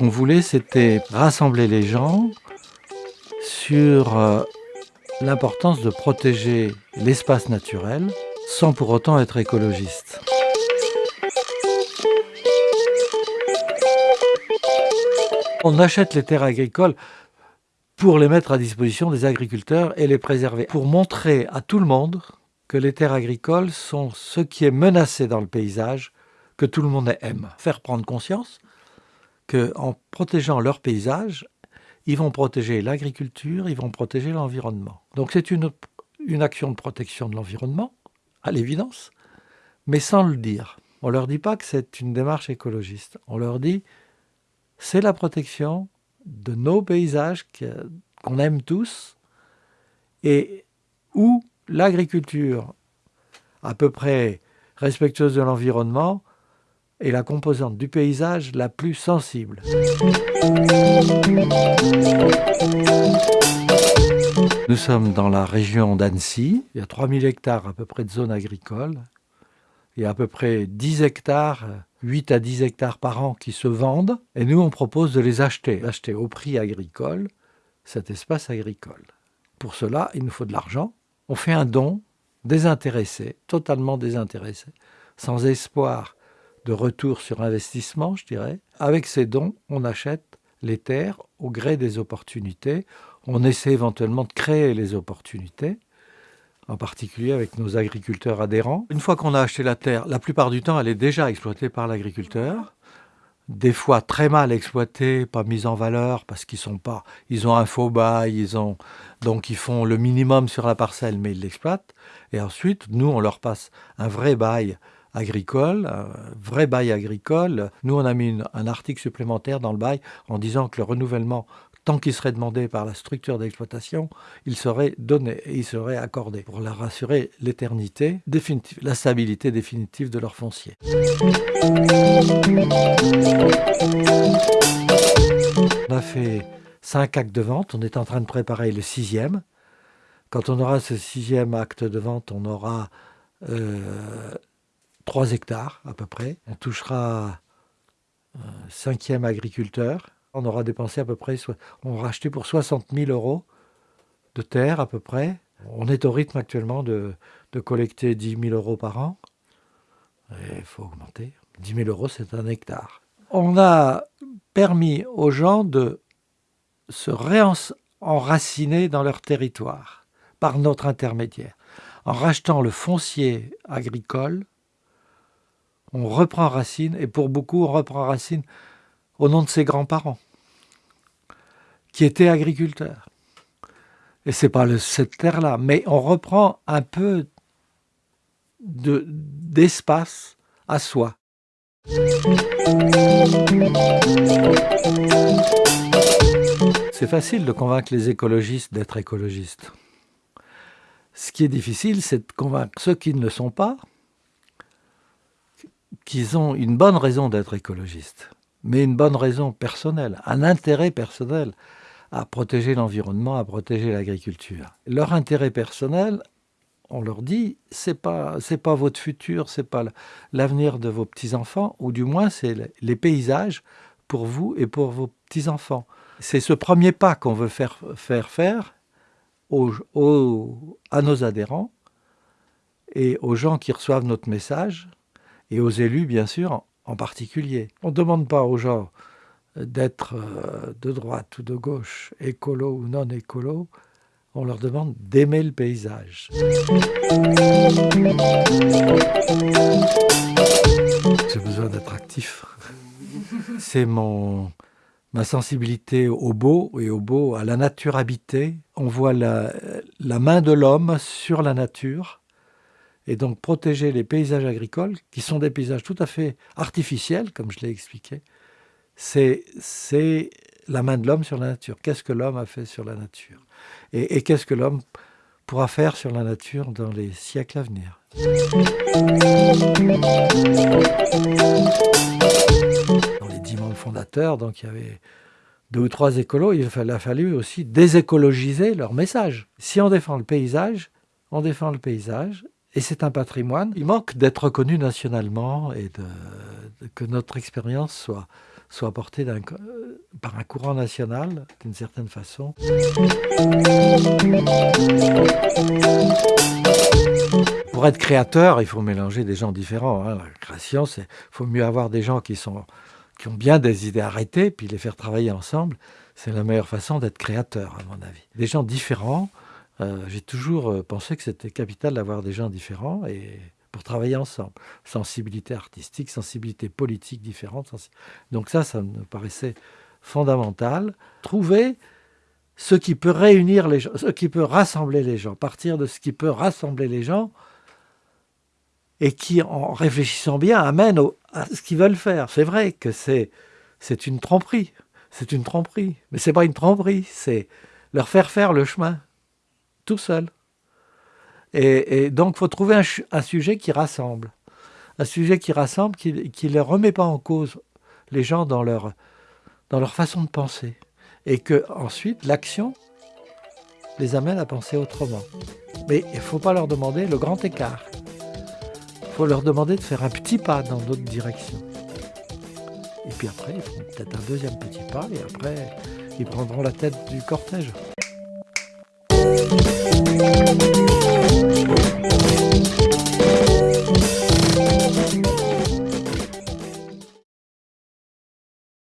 qu'on voulait, c'était rassembler les gens sur euh, l'importance de protéger l'espace naturel sans pour autant être écologiste. On achète les terres agricoles pour les mettre à disposition des agriculteurs et les préserver, pour montrer à tout le monde que les terres agricoles sont ce qui est menacé dans le paysage, que tout le monde aime. Faire prendre conscience qu'en protégeant leur paysage, ils vont protéger l'agriculture, ils vont protéger l'environnement. Donc c'est une, action de protection de l'environnement, à l'évidence, mais sans le dire. On ne leur dit pas que c'est une démarche écologiste. On leur dit c'est la protection de nos paysages qu'on aime tous et où l'agriculture à peu près respectueuse de l'environnement est la composante du paysage la plus sensible. Nous sommes dans la région d'Annecy, il y a 3000 hectares à peu près de zones agricoles, il y a à peu près 10 hectares 8 à 10 hectares par an qui se vendent, et nous on propose de les acheter, acheter au prix agricole cet espace agricole. Pour cela, il nous faut de l'argent. On fait un don désintéressé, totalement désintéressé, sans espoir de retour sur investissement, je dirais. Avec ces dons, on achète les terres au gré des opportunités. On essaie éventuellement de créer les opportunités en particulier avec nos agriculteurs adhérents. Une fois qu'on a acheté la terre, la plupart du temps, elle est déjà exploitée par l'agriculteur. Des fois très mal exploitée, pas mise en valeur parce qu'ils sont pas, ils ont un faux bail, ils ont donc ils font le minimum sur la parcelle, mais ils l'exploitent. Et ensuite, nous, on leur passe un vrai bail agricole, un vrai bail agricole. Nous, on a mis un article supplémentaire dans le bail en disant que le renouvellement tant qu'il serait demandé par la structure d'exploitation, il serait donné et il serait accordé pour leur assurer l'éternité définitive, la stabilité définitive de leur foncier. On a fait cinq actes de vente, on est en train de préparer le sixième. Quand on aura ce sixième acte de vente, on aura euh, 3 hectares à peu près. On touchera un cinquième agriculteur on aura dépensé à peu près, on aura acheté pour 60 000 euros de terre à peu près. On est au rythme actuellement de, collecter 10 000 euros par an. Il faut augmenter. 10 000 euros, c'est un hectare. On a permis aux gens de se réenraciner dans leur territoire par notre intermédiaire. En rachetant le foncier agricole, on reprend racine, et pour beaucoup, on reprend racine au nom de ses grands-parents, qui étaient agriculteurs. Et c'est pas cette terre-là, mais on reprend un peu d'espace à soi. C'est facile de convaincre les écologistes d'être écologistes. Ce qui est difficile, c'est de convaincre ceux qui ne le sont pas qu'ils ont une bonne raison d'être écologistes mais une bonne raison personnelle, un intérêt personnel à protéger l'environnement, à protéger l'agriculture. Leur intérêt personnel, on leur dit, c'est pas pas votre futur, c'est pas l'avenir de vos petits enfants, ou du moins c'est les paysages pour vous et pour vos petits enfants. C'est ce premier pas qu'on veut faire faire faire à nos adhérents et aux gens qui reçoivent notre message et aux élus bien sûr en particulier. On ne demande pas aux gens d'être euh, de droite ou de gauche, écolo ou non écolo, on leur demande d'aimer le paysage. J'ai besoin d'être actif. C'est mon ma sensibilité au beau et au beau, à la nature habitée. On voit la, la main de l'homme sur la nature et donc protéger les paysages agricoles, qui sont des paysages tout à fait artificiels, comme je l'ai expliqué, c'est la main de l'homme sur la nature. Qu'est-ce que l'homme a fait sur la nature? Et, qu'est-ce que l'homme pourra faire sur la nature dans les siècles à venir? Dans les dix fondateurs, donc il y avait deux ou trois écolos, il a fallu aussi désécologiser leur message. Si on défend le paysage, on défend le paysage et c'est un patrimoine. Il manque d'être reconnu nationalement et que notre expérience soit, soit portée par un courant national, d'une certaine façon. Pour être créateur, il faut mélanger des gens différents. Hein. La création, il faut mieux avoir des gens qui, sont, qui ont bien des idées arrêtées, puis les faire travailler ensemble. C'est la meilleure façon d'être créateur, à mon avis. Des gens différents, euh, j'ai toujours euh, pensé que c'était capital d'avoir des gens différents et pour travailler ensemble. Sensibilité artistique, sensibilité politique différente. Donc ça, ça me paraissait fondamental. Trouver ce qui peut réunir les gens, ce qui peut rassembler les gens, partir de ce qui peut rassembler les gens et qui, en réfléchissant bien, amène à ce qu'ils veulent faire. C'est vrai que c'est, une tromperie, c'est une tromperie, mais c'est pas une tromperie, c'est leur faire faire le chemin tout seul. Et, donc, il faut trouver un, sujet qui rassemble, un sujet qui rassemble, qui ne les remet pas en cause les gens dans leur, dans leur façon de penser, et que ensuite l'action les amène à penser autrement. Mais il ne faut pas leur demander le grand écart faut leur demander de faire un petit pas dans d'autres directions. Et puis après, ils feront peut-être un deuxième petit pas et après, ils prendront la tête du cortège.